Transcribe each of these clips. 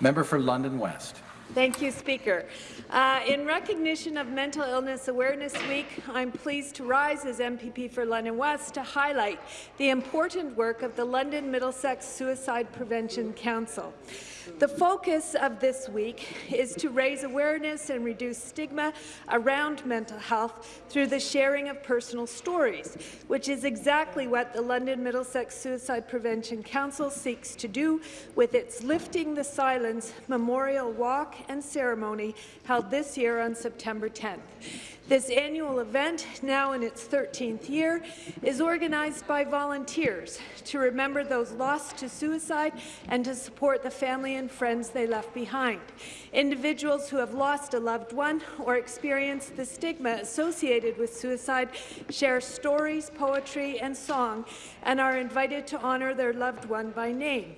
Member for London West. Thank you, Speaker. Uh, in recognition of Mental Illness Awareness Week, I'm pleased to rise as MPP for London West to highlight the important work of the London Middlesex Suicide Prevention Council. The focus of this week is to raise awareness and reduce stigma around mental health through the sharing of personal stories, which is exactly what the London Middlesex Suicide Prevention Council seeks to do with its Lifting the Silence Memorial Walk and Ceremony held this year on September 10th. This annual event, now in its 13th year, is organized by volunteers to remember those lost to suicide and to support the family and friends they left behind. Individuals who have lost a loved one or experienced the stigma associated with suicide share stories, poetry and song and are invited to honour their loved one by name.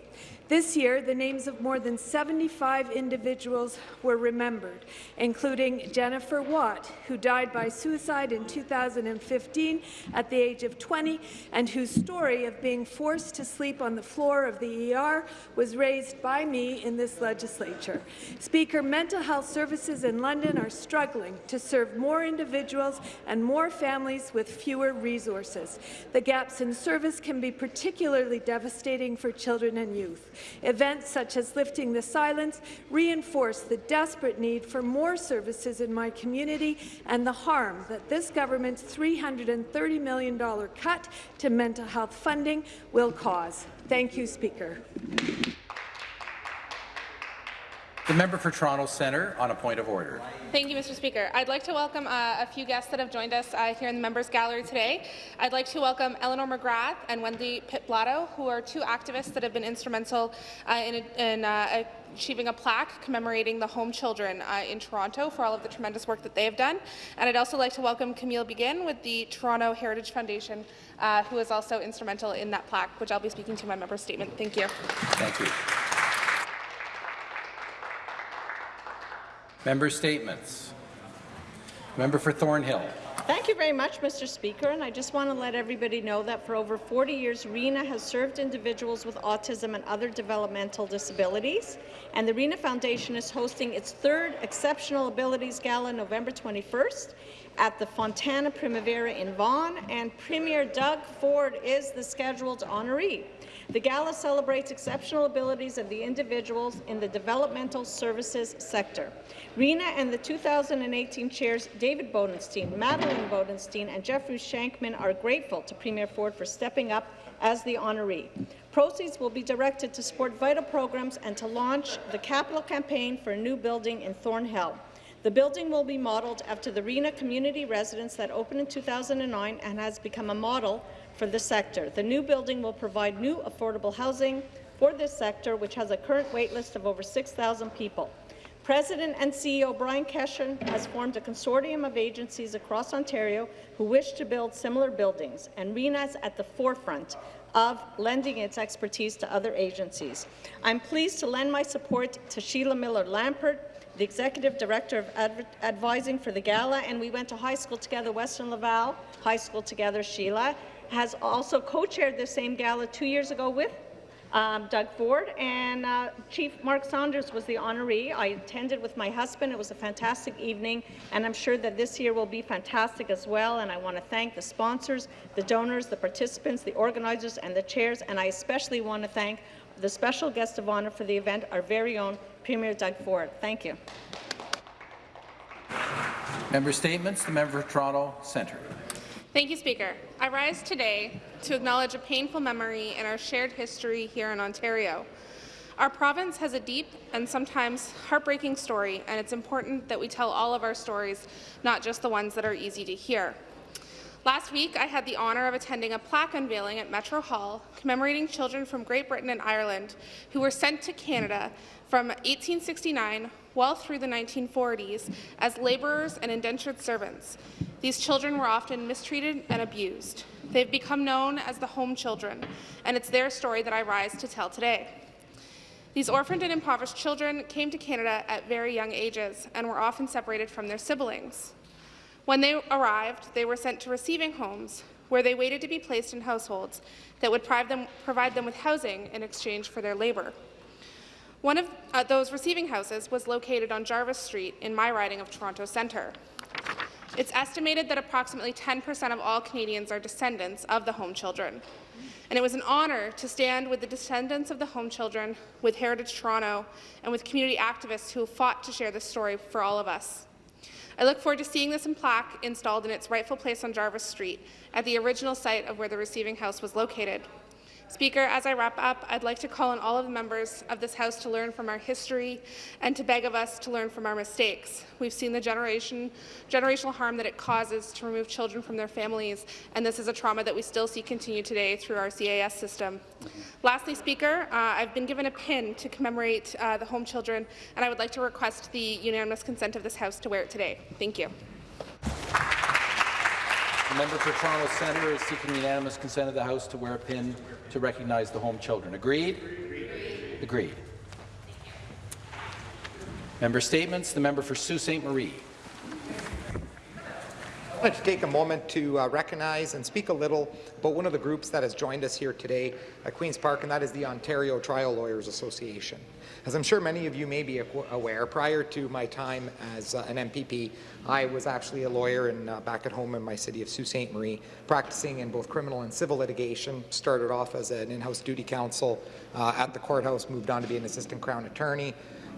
This year, the names of more than 75 individuals were remembered, including Jennifer Watt, who died by suicide in 2015 at the age of 20, and whose story of being forced to sleep on the floor of the ER was raised by me in this legislature. Speaker, mental health services in London are struggling to serve more individuals and more families with fewer resources. The gaps in service can be particularly devastating for children and youth. Events such as Lifting the Silence reinforce the desperate need for more services in my community and the harm that this government's $330 million cut to mental health funding will cause. Thank you, Speaker. The member for Toronto Centre on a point of order. Thank you, Mr. Speaker. I'd like to welcome uh, a few guests that have joined us uh, here in the members' gallery today. I'd like to welcome Eleanor McGrath and Wendy Pitblato, who are two activists that have been instrumental uh, in, in uh, achieving a plaque commemorating the home children uh, in Toronto for all of the tremendous work that they have done. And I'd also like to welcome Camille Begin with the Toronto Heritage Foundation, uh, who is also instrumental in that plaque, which I'll be speaking to in my member's statement. Thank you. Thank you. Member statements. Member for Thornhill. Thank you very much, Mr. Speaker. And I just want to let everybody know that for over 40 years, Reena has served individuals with autism and other developmental disabilities. And the Reena Foundation is hosting its third Exceptional Abilities Gala November 21st at the Fontana Primavera in Vaughan, and Premier Doug Ford is the scheduled honoree. The gala celebrates exceptional abilities of the individuals in the developmental services sector. Reena and the 2018 chairs David Bodenstein, Madeline Bodenstein and Jeffrey Shankman are grateful to Premier Ford for stepping up as the honoree. Proceeds will be directed to support vital programs and to launch the capital campaign for a new building in Thornhill. The building will be modelled after the Reena community residence that opened in 2009 and has become a model for the sector. The new building will provide new affordable housing for this sector, which has a current waitlist of over 6,000 people. President and CEO Bryan Keshen has formed a consortium of agencies across Ontario who wish to build similar buildings, and Reena is at the forefront of lending its expertise to other agencies. I'm pleased to lend my support to Sheila Miller-Lampert, the Executive Director of Adver Advising for the Gala, and we went to high school together, Western Laval High School together, Sheila, has also co-chaired the same gala two years ago with um, Doug Ford, and uh, Chief Mark Saunders was the honoree. I attended with my husband. It was a fantastic evening, and I'm sure that this year will be fantastic as well. And I want to thank the sponsors, the donors, the participants, the organizers, and the chairs. And I especially want to thank the special guest of honour for the event, our very own Premier Doug Ford. Thank you. Member statements. The member for Toronto Centre. Thank you, Speaker. I rise today to acknowledge a painful memory in our shared history here in Ontario. Our province has a deep and sometimes heartbreaking story, and it's important that we tell all of our stories, not just the ones that are easy to hear. Last week, I had the honour of attending a plaque unveiling at Metro Hall commemorating children from Great Britain and Ireland who were sent to Canada from 1869 well through the 1940s as labourers and indentured servants. These children were often mistreated and abused. They've become known as the home children, and it's their story that I rise to tell today. These orphaned and impoverished children came to Canada at very young ages and were often separated from their siblings. When they arrived, they were sent to receiving homes, where they waited to be placed in households that would provide them, with housing in exchange for their labour. One of uh, those receiving houses was located on Jarvis Street in my riding of Toronto Centre. It's estimated that approximately 10% of all Canadians are descendants of the home children. And it was an honour to stand with the descendants of the home children, with Heritage Toronto, and with community activists who fought to share this story for all of us. I look forward to seeing this plaque installed in its rightful place on Jarvis Street, at the original site of where the receiving house was located. Speaker, as I wrap up, I'd like to call on all of the members of this House to learn from our history and to beg of us to learn from our mistakes. We've seen the generation, generational harm that it causes to remove children from their families, and this is a trauma that we still see continue today through our CAS system. Lastly, Speaker, uh, I've been given a pin to commemorate uh, the home children, and I would like to request the unanimous consent of this House to wear it today. Thank you. The member for Toronto Centre is seeking unanimous consent of the House to wear a pin to recognize the home children. Agreed? Agreed. Member statements. The member for Sault Ste. Marie. I'd like to take a moment to uh, recognize and speak a little about one of the groups that has joined us here today at Queen's Park, and that is the Ontario Trial Lawyers Association. As I'm sure many of you may be aware, prior to my time as uh, an MPP, I was actually a lawyer in, uh, back at home in my city of Sault Ste. Marie, practicing in both criminal and civil litigation. Started off as an in-house duty counsel uh, at the courthouse, moved on to be an assistant crown attorney,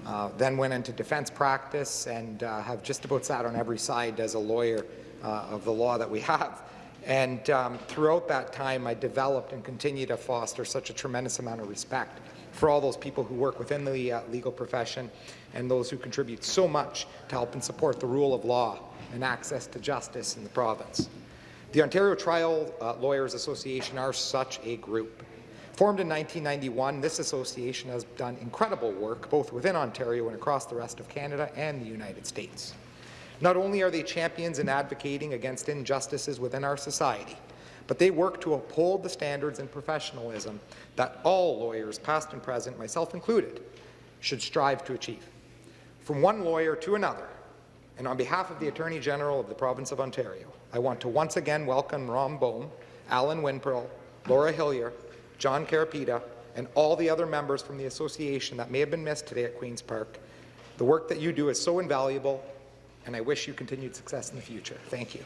uh, then went into defense practice and uh, have just about sat on every side as a lawyer of the law that we have. And um, throughout that time, I developed and continue to foster such a tremendous amount of respect for all those people who work within the uh, legal profession and those who contribute so much to help and support the rule of law and access to justice in the province. The Ontario Trial uh, Lawyers Association are such a group. Formed in 1991, this association has done incredible work both within Ontario and across the rest of Canada and the United States. Not only are they champions in advocating against injustices within our society, but they work to uphold the standards and professionalism that all lawyers, past and present, myself included, should strive to achieve. From one lawyer to another, and on behalf of the Attorney General of the Province of Ontario, I want to once again welcome Ron Bohm, Alan Winpearl, Laura Hillier, John Carapita, and all the other members from the association that may have been missed today at Queen's Park. The work that you do is so invaluable and I wish you continued success in the future. Thank you.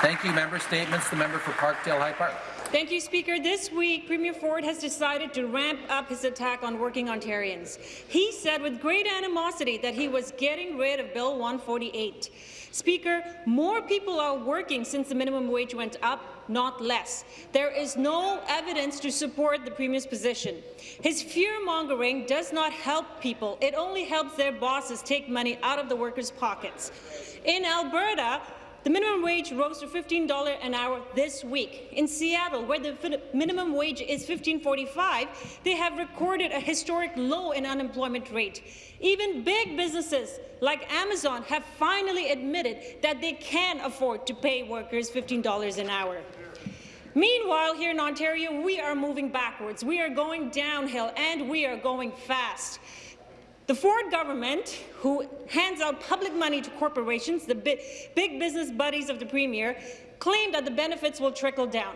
Thank you. Member statements. The member for Parkdale High Park. Thank you, Speaker. This week, Premier Ford has decided to ramp up his attack on working Ontarians. He said with great animosity that he was getting rid of Bill 148. Speaker, more people are working since the minimum wage went up, not less. There is no evidence to support the Premier's position. His fear-mongering does not help people. It only helps their bosses take money out of the workers' pockets. In Alberta, the minimum wage rose to $15 an hour this week. In Seattle, where the minimum wage is $15.45, they have recorded a historic low in unemployment rate. Even big businesses like Amazon have finally admitted that they can afford to pay workers $15 an hour. Meanwhile, here in Ontario, we are moving backwards. We are going downhill, and we are going fast. The Ford government, who hands out public money to corporations, the big, big business buddies of the Premier, claim that the benefits will trickle down.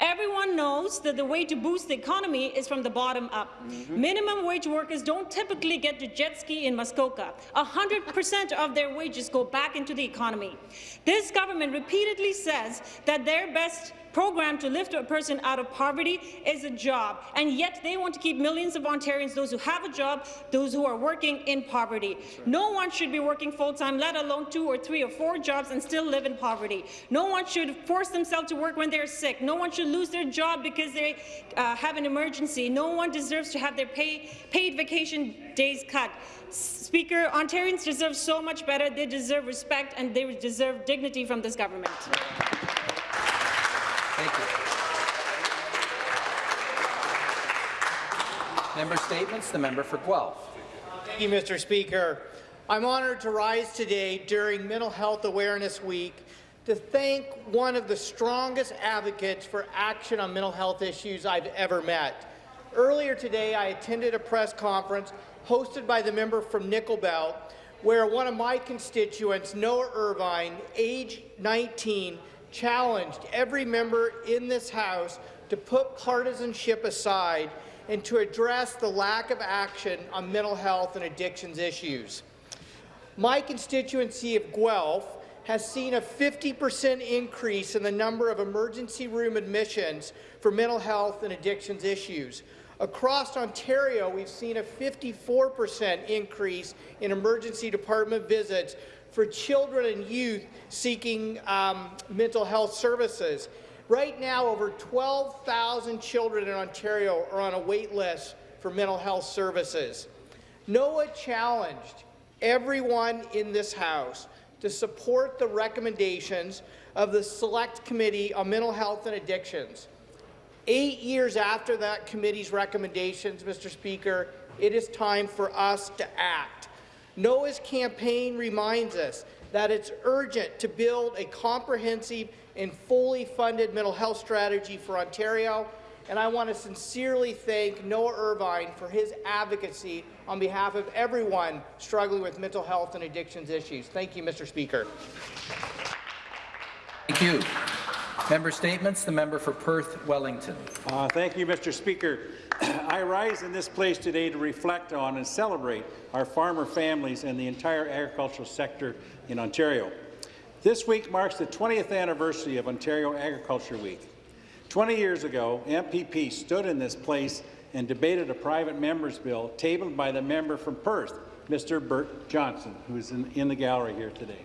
Everyone knows that the way to boost the economy is from the bottom up. Mm -hmm. Minimum wage workers don't typically get to jet ski in Muskoka. 100% of their wages go back into the economy. This government repeatedly says that their best program to lift a person out of poverty is a job, and yet they want to keep millions of Ontarians, those who have a job, those who are working in poverty. No one should be working full-time, let alone two or three or four jobs and still live in poverty. No one should force themselves to work when they're sick. No one should lose their job because they uh, have an emergency. No one deserves to have their pay, paid vacation days cut. Speaker, Ontarians deserve so much better. They deserve respect and they deserve dignity from this government. Thank you. Member statements. The member for Guelph. Thank you, Mr. Speaker. I'm honoured to rise today during Mental Health Awareness Week to thank one of the strongest advocates for action on mental health issues I've ever met. Earlier today, I attended a press conference hosted by the member from Nickel Belt, where one of my constituents, Noah Irvine, age 19, challenged every member in this House to put partisanship aside and to address the lack of action on mental health and addictions issues. My constituency of Guelph has seen a 50% increase in the number of emergency room admissions for mental health and addictions issues. Across Ontario, we've seen a 54% increase in emergency department visits for children and youth seeking um, mental health services. Right now, over 12,000 children in Ontario are on a wait list for mental health services. Noah challenged everyone in this House to support the recommendations of the Select Committee on Mental Health and Addictions. Eight years after that committee's recommendations, Mr. Speaker, it is time for us to act. Noah's campaign reminds us that it's urgent to build a comprehensive and fully funded mental health strategy for Ontario, and I want to sincerely thank Noah Irvine for his advocacy on behalf of everyone struggling with mental health and addictions issues. Thank you, Mr. Speaker. Thank you. Member statements. The member for Perth Wellington. Uh, thank you, Mr. Speaker. I rise in this place today to reflect on and celebrate our farmer families and the entire agricultural sector in Ontario. This week marks the 20th anniversary of Ontario Agriculture Week. 20 years ago, MPP stood in this place and debated a private member's bill tabled by the member from Perth, Mr. Bert Johnson, who is in, in the gallery here today.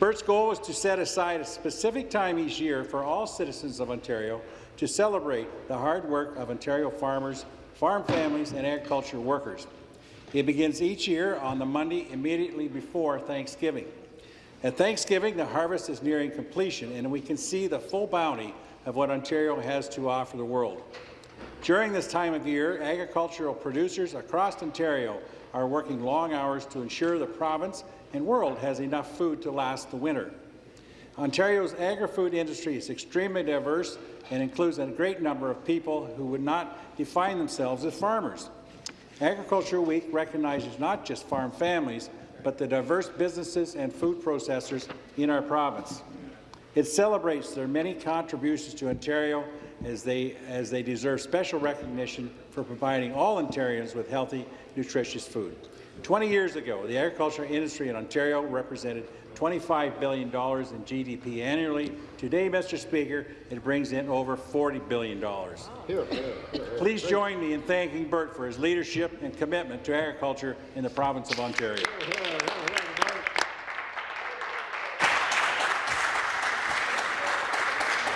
Bert's goal was to set aside a specific time each year for all citizens of Ontario to celebrate the hard work of Ontario farmers, farm families, and agriculture workers. It begins each year on the Monday immediately before Thanksgiving. At Thanksgiving, the harvest is nearing completion, and we can see the full bounty of what Ontario has to offer the world. During this time of year, agricultural producers across Ontario are working long hours to ensure the province and world has enough food to last the winter. Ontario's agri-food industry is extremely diverse and includes a great number of people who would not define themselves as farmers. Agriculture Week recognizes not just farm families, but the diverse businesses and food processors in our province. It celebrates their many contributions to Ontario as they, as they deserve special recognition for providing all Ontarians with healthy, nutritious food. 20 years ago, the agriculture industry in Ontario represented $25 billion in GDP annually. Today, Mr. Speaker, it brings in over $40 billion. Please join me in thanking Bert for his leadership and commitment to agriculture in the province of Ontario.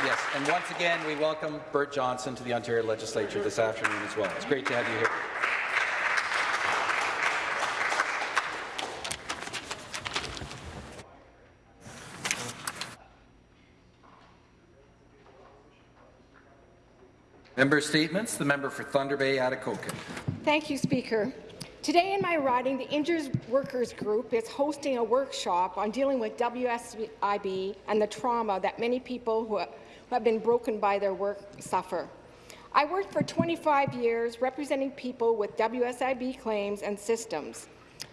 Yes, and once again, we welcome Bert Johnson to the Ontario Legislature this afternoon as well. It's great to have you here. Member statements. The member for Thunder Bay, Atikokan. Thank you, Speaker. Today in my riding, the Injured Workers Group is hosting a workshop on dealing with WSIB and the trauma that many people who have been broken by their work suffer. I worked for 25 years representing people with WSIB claims and systems.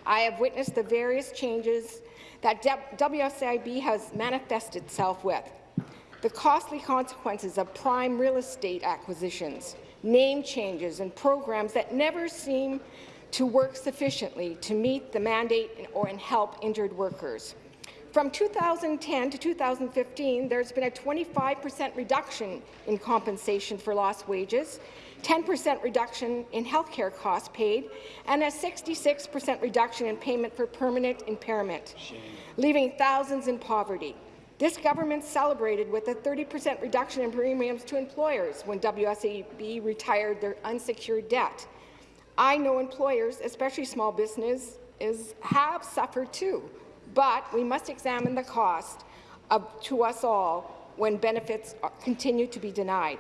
I have witnessed the various changes that WSIB has manifested itself with. The costly consequences of prime real estate acquisitions, name changes and programs that never seem to work sufficiently to meet the mandate or and help injured workers. From 2010 to 2015, there's been a 25% reduction in compensation for lost wages, 10% reduction in health care costs paid, and a 66% reduction in payment for permanent impairment, leaving thousands in poverty. This government celebrated with a 30% reduction in premiums to employers when WSIB retired their unsecured debt. I know employers, especially small businesses, have suffered too, but we must examine the cost of, to us all when benefits continue to be denied.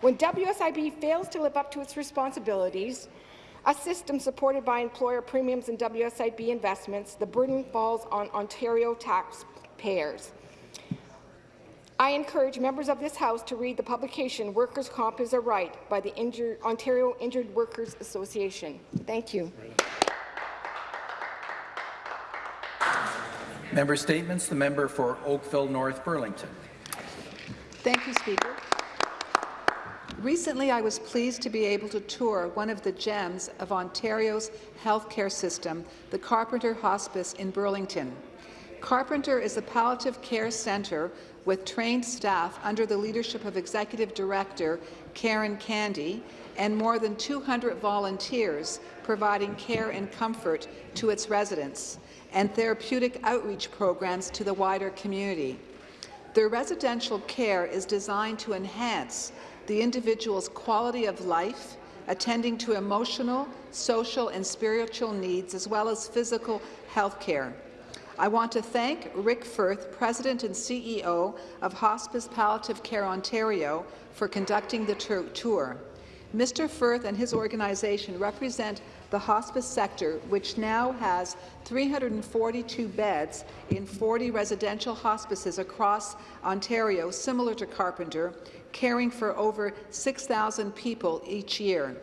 When WSIB fails to live up to its responsibilities, a system supported by employer premiums and WSIB investments, the burden falls on Ontario taxpayers. I encourage members of this House to read the publication Workers' Comp is a Right by the Injured, Ontario Injured Workers Association. Thank you. Member statements. The member for Oakville North Burlington. Thank you, Speaker. Recently, I was pleased to be able to tour one of the gems of Ontario's healthcare system, the Carpenter Hospice in Burlington. Carpenter is a palliative care centre with trained staff under the leadership of Executive Director Karen Candy and more than 200 volunteers providing care and comfort to its residents and therapeutic outreach programs to the wider community. Their residential care is designed to enhance the individual's quality of life, attending to emotional, social and spiritual needs, as well as physical health care. I want to thank Rick Firth, President and CEO of Hospice Palliative Care Ontario, for conducting the tour. Mr. Firth and his organization represent the hospice sector, which now has 342 beds in 40 residential hospices across Ontario, similar to Carpenter, caring for over 6,000 people each year.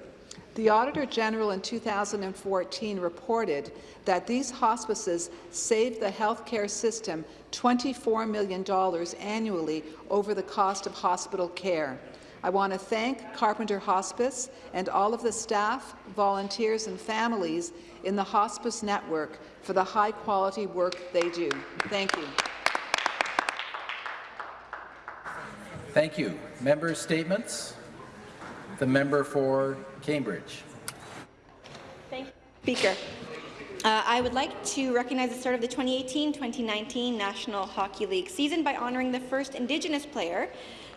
The Auditor General in 2014 reported that these hospices saved the healthcare system $24 million annually over the cost of hospital care. I want to thank Carpenter Hospice and all of the staff, volunteers and families in the hospice network for the high-quality work they do. Thank you. Thank you. Member statements. The member for Cambridge. Thank you, Speaker. Uh, I would like to recognize the start of the 2018-2019 National Hockey League season by honouring the first Indigenous player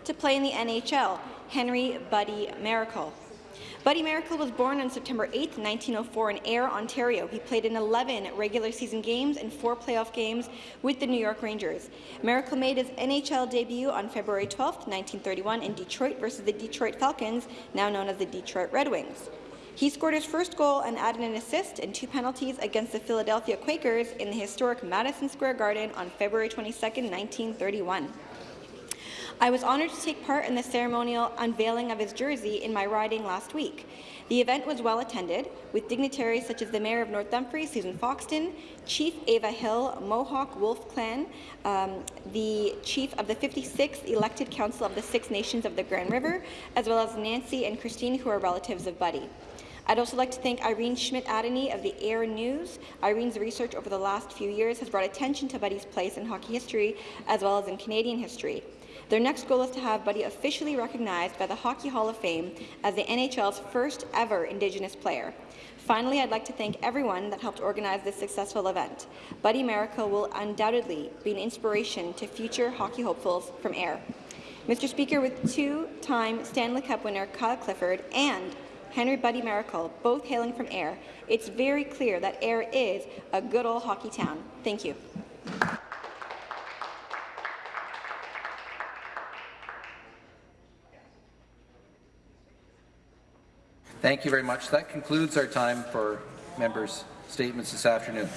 to play in the NHL, Henry Buddy Maracle. Buddy Maracle was born on September 8, 1904 in Ayr, Ontario. He played in 11 regular season games and four playoff games with the New York Rangers. Maracle made his NHL debut on February 12, 1931 in Detroit versus the Detroit Falcons, now known as the Detroit Red Wings. He scored his first goal and added an assist and two penalties against the Philadelphia Quakers in the historic Madison Square Garden on February 22, 1931. I was honoured to take part in the ceremonial unveiling of his jersey in my riding last week. The event was well attended, with dignitaries such as the Mayor of North Dumfries, Susan Foxton, Chief Ava Hill, Mohawk Wolf Clan, um, the Chief of the 56th elected Council of the Six Nations of the Grand River, as well as Nancy and Christine, who are relatives of Buddy. I'd also like to thank Irene Schmidt-Adeny of the Ayr News. Irene's research over the last few years has brought attention to Buddy's place in hockey history as well as in Canadian history. Their next goal is to have Buddy officially recognized by the Hockey Hall of Fame as the NHL's first ever Indigenous player. Finally, I'd like to thank everyone that helped organize this successful event. Buddy Maracle will undoubtedly be an inspiration to future hockey hopefuls from Ayr. Mr. Speaker, with two-time Stanley Cup winner Kyle Clifford and Henry Buddy Maracle, both hailing from Ayr, it's very clear that Ayr is a good old hockey town. Thank you. Thank you very much. That concludes our time for members' statements this afternoon.